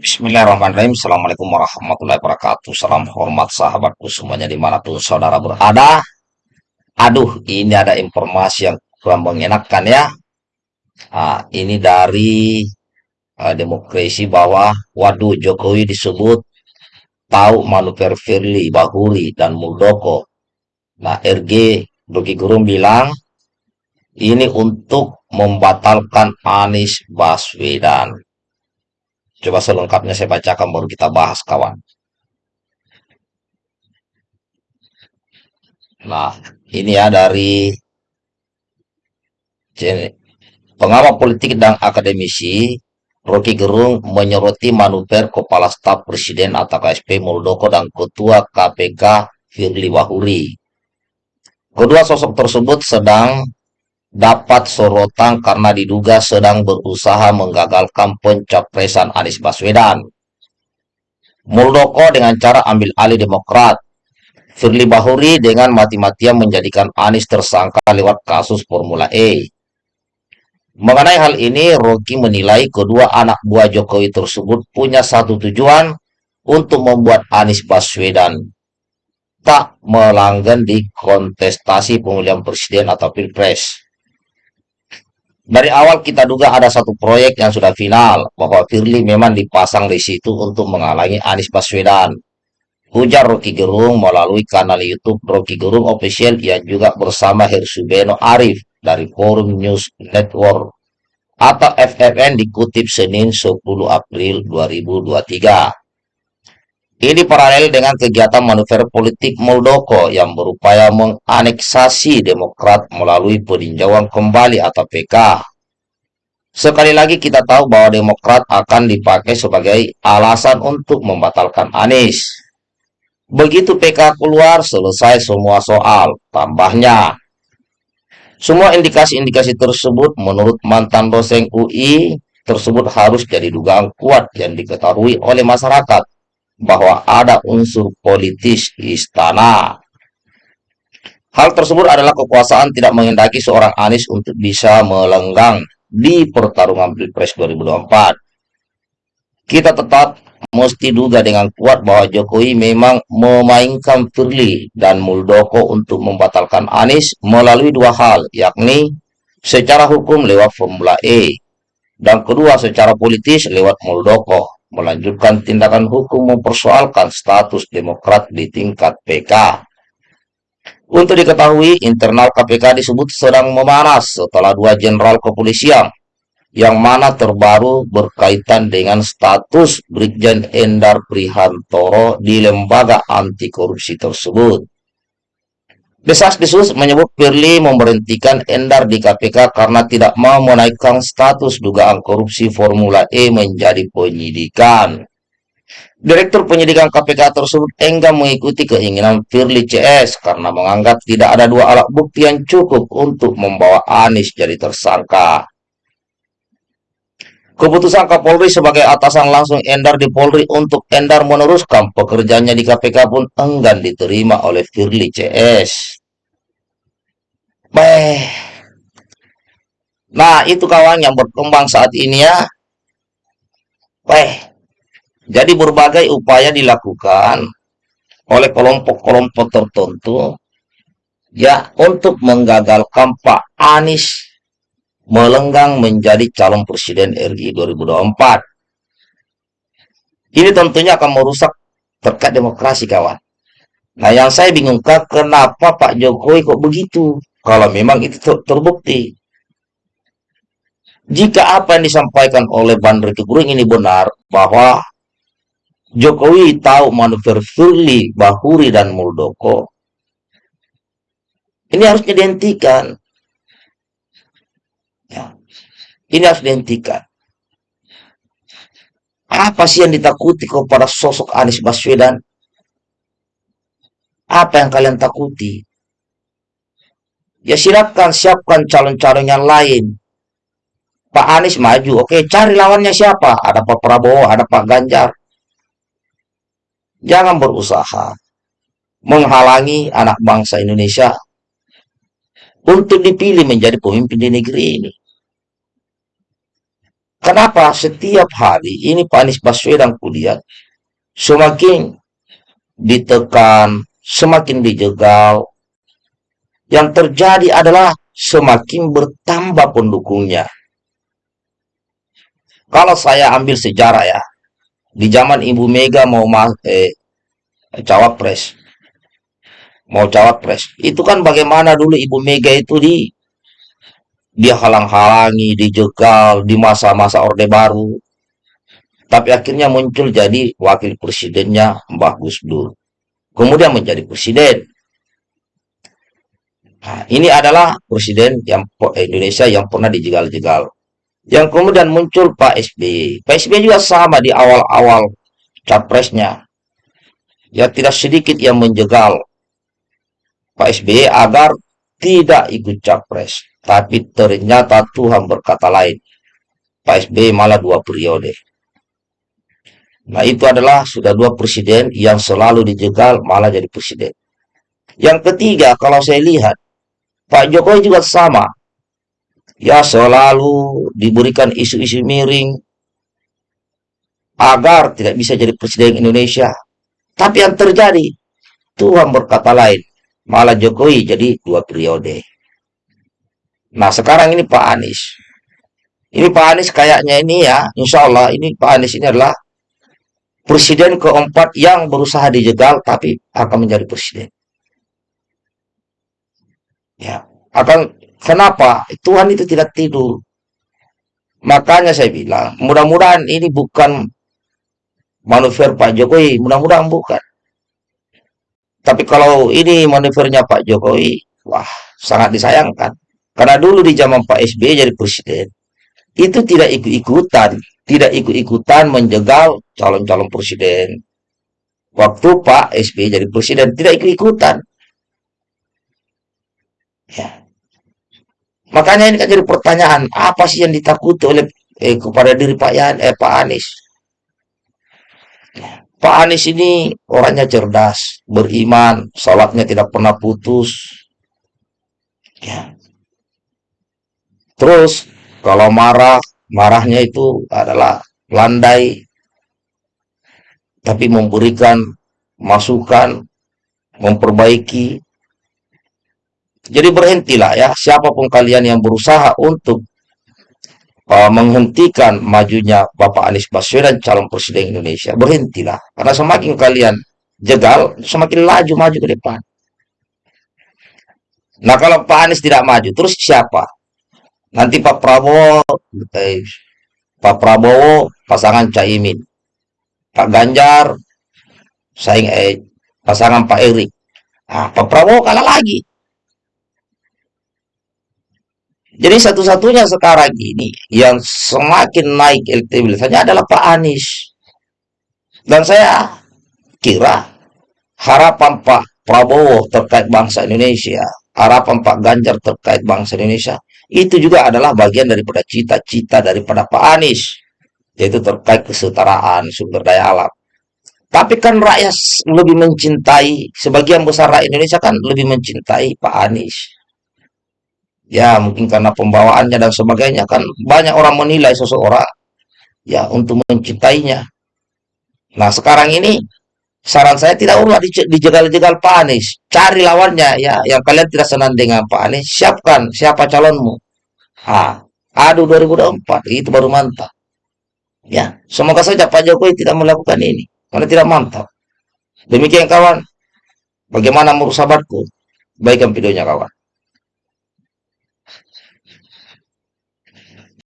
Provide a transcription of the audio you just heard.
Bismillahirrahmanirrahim. Assalamualaikum warahmatullahi wabarakatuh. Salam hormat sahabatku semuanya di mana pun saudara berada. Aduh, ini ada informasi yang kurang mengenakan ya. Nah, ini dari uh, demokrasi bahwa waduh Jokowi disebut tahu manuver Firly, Bahuri, dan Muldoko. Nah, RG Rocky Gerung bilang ini untuk membatalkan Anies Baswedan. Coba selengkapnya saya bacakan baru kita bahas kawan. Nah, ini ya dari pengamat politik dan akademisi Rocky Gerung menyoroti manuver Kepala Staf Presiden atau KSP Muldoko dan Ketua KPK Firly Wahuri. Kedua sosok tersebut sedang dapat sorotan karena diduga sedang berusaha menggagalkan pencapresan Anies Baswedan. Muldoko dengan cara ambil alih Demokrat. Firly Bahuri dengan mati-matian menjadikan Anies tersangka lewat kasus Formula E. Mengenai hal ini, Rocky menilai kedua anak buah Jokowi tersebut punya satu tujuan untuk membuat Anies Baswedan tak melanggan di kontestasi pemilihan presiden atau pilpres. Dari awal kita duga ada satu proyek yang sudah final, bahwa Firly memang dipasang di situ untuk menghalangi Anies Baswedan. Ujar Rocky Gerung melalui kanal YouTube Rocky Gerung Official yang juga bersama Hersubeno Arif dari Forum News Network atau FFN dikutip Senin 10 April 2023. Ini paralel dengan kegiatan manuver politik Muldoko yang berupaya menganeksasi Demokrat melalui peninjauan kembali atau PK. Sekali lagi kita tahu bahwa Demokrat akan dipakai sebagai alasan untuk membatalkan Anies. Begitu PK keluar, selesai semua soal. Tambahnya, semua indikasi-indikasi tersebut menurut mantan dosen UI tersebut harus jadi dugaan kuat yang diketahui oleh masyarakat bahwa ada unsur politis istana. Hal tersebut adalah kekuasaan tidak menghendaki seorang Anies untuk bisa melenggang di pertarungan Pilpres 2024. Kita tetap mesti duga dengan kuat bahwa Jokowi memang memainkan Firly dan Muldoko untuk membatalkan Anies melalui dua hal, yakni secara hukum lewat Formula E, dan kedua secara politis lewat Muldoko melanjutkan tindakan hukum mempersoalkan status Demokrat di tingkat PK. Untuk diketahui, internal KPK disebut sedang memanas setelah dua jenderal kepolisian yang mana terbaru berkaitan dengan status Brigjen Endar Prihantoro di lembaga anti korupsi tersebut. Desas-desus menyebut Firly memberhentikan Endar di KPK karena tidak mau menaikkan status dugaan korupsi Formula E menjadi penyidikan. Direktur penyidikan KPK tersebut enggan mengikuti keinginan Firly CS karena menganggap tidak ada dua alat bukti yang cukup untuk membawa Anies jadi tersangka. Keputusan Kapolri sebagai atasan langsung Endar di Polri untuk Endar meneruskan pekerjaannya di KPK pun enggan diterima oleh Firly CS. Beh. Nah, itu kawan yang berkembang saat ini ya. Beh. Jadi berbagai upaya dilakukan oleh kelompok-kelompok tertentu ya untuk menggagalkan Pak Anies melenggang menjadi calon presiden RI 2024. Ini tentunya akan merusak terkait demokrasi kawan. Nah yang saya bingungkan kenapa Pak Jokowi kok begitu? Kalau memang itu ter terbukti. Jika apa yang disampaikan oleh Bandar Keguring ini benar, bahwa Jokowi tahu manuver Firly, Bahuri, dan Muldoko, ini harus dihentikan. Ini harus dihentikan. Apa sih yang ditakuti kepada sosok Anies Baswedan? Apa yang kalian takuti? Ya silakan siapkan calon-calon yang lain. Pak Anies maju, oke cari lawannya siapa? Ada Pak Prabowo, ada Pak Ganjar. Jangan berusaha menghalangi anak bangsa Indonesia untuk dipilih menjadi pemimpin di negeri ini. Kenapa setiap hari ini Pak Anies Baswedan kulihat semakin ditekan, semakin dijegal. Yang terjadi adalah semakin bertambah pendukungnya. Kalau saya ambil sejarah ya, di zaman Ibu Mega mau eh, cawapres, mau cawapres, itu kan bagaimana dulu Ibu Mega itu di dia halang-halangi, dijegal di masa-masa Orde Baru. Tapi akhirnya muncul jadi wakil presidennya Mbah Gus Dur. Kemudian menjadi presiden. Nah, ini adalah presiden yang Indonesia yang pernah dijegal-jegal. Yang kemudian muncul Pak SBY. Pak SBY juga sama di awal-awal capresnya. Ya tidak sedikit yang menjegal Pak SBY agar tidak ikut capres. Tapi ternyata Tuhan berkata lain. Pak SBY malah dua periode. Nah itu adalah sudah dua presiden yang selalu dijegal malah jadi presiden. Yang ketiga kalau saya lihat Pak Jokowi juga sama. Ya selalu diberikan isu-isu miring agar tidak bisa jadi presiden Indonesia. Tapi yang terjadi Tuhan berkata lain. Malah Jokowi jadi dua periode. Nah sekarang ini Pak Anies. Ini Pak Anies kayaknya ini ya, insya Allah ini Pak Anies ini adalah presiden keempat yang berusaha dijegal tapi akan menjadi presiden. Ya, akan kenapa? Tuhan itu tidak tidur. Makanya saya bilang, mudah-mudahan ini bukan manuver Pak Jokowi, mudah-mudahan bukan. Tapi kalau ini manuvernya Pak Jokowi, wah, sangat disayangkan. Karena dulu di zaman Pak SBY jadi presiden, itu tidak ikut-ikutan, tidak ikut-ikutan menjegal calon-calon presiden. Waktu Pak SBY jadi presiden, tidak ikut-ikutan. Ya. Makanya ini kan jadi pertanyaan, apa sih yang ditakuti oleh eh, kepada diri Pak Yan, eh, Pak Anies? Ya. Pak Anies ini orangnya cerdas, beriman, sholatnya tidak pernah putus. Ya. Terus kalau marah, marahnya itu adalah landai, tapi memberikan masukan, memperbaiki. Jadi berhentilah ya, siapa pun kalian yang berusaha untuk uh, menghentikan majunya Bapak Anies Baswedan calon presiden Indonesia, berhentilah. Karena semakin kalian jegal, semakin laju maju ke depan. Nah kalau Pak Anies tidak maju, terus siapa? Nanti Pak Prabowo, eh, Pak Prabowo pasangan Caimin, Pak Ganjar saing eh, pasangan Pak Erik. Nah, Pak Prabowo kalah lagi. Jadi satu-satunya sekarang ini yang semakin naik elektabilitasnya adalah Pak Anies. Dan saya kira harapan Pak Prabowo terkait bangsa Indonesia, harapan Pak Ganjar terkait bangsa Indonesia itu juga adalah bagian daripada cita-cita daripada Pak Anies, yaitu terkait kesetaraan sumber daya alam. Tapi kan rakyat lebih mencintai, sebagian besar rakyat Indonesia kan lebih mencintai Pak Anies. Ya, mungkin karena pembawaannya dan sebagainya kan banyak orang menilai seseorang ya untuk mencintainya. Nah, sekarang ini saran saya tidak usah dijegal-jegal Pak Anies. Cari lawannya ya, yang kalian tidak senang dengan Pak Anies, siapkan siapa calonmu. Ah, aduh 2024 itu baru mantap. Ya, semoga saja Pak Jokowi tidak melakukan ini karena tidak mantap. Demikian kawan, bagaimana menurut sahabatku? Baikkan videonya kawan.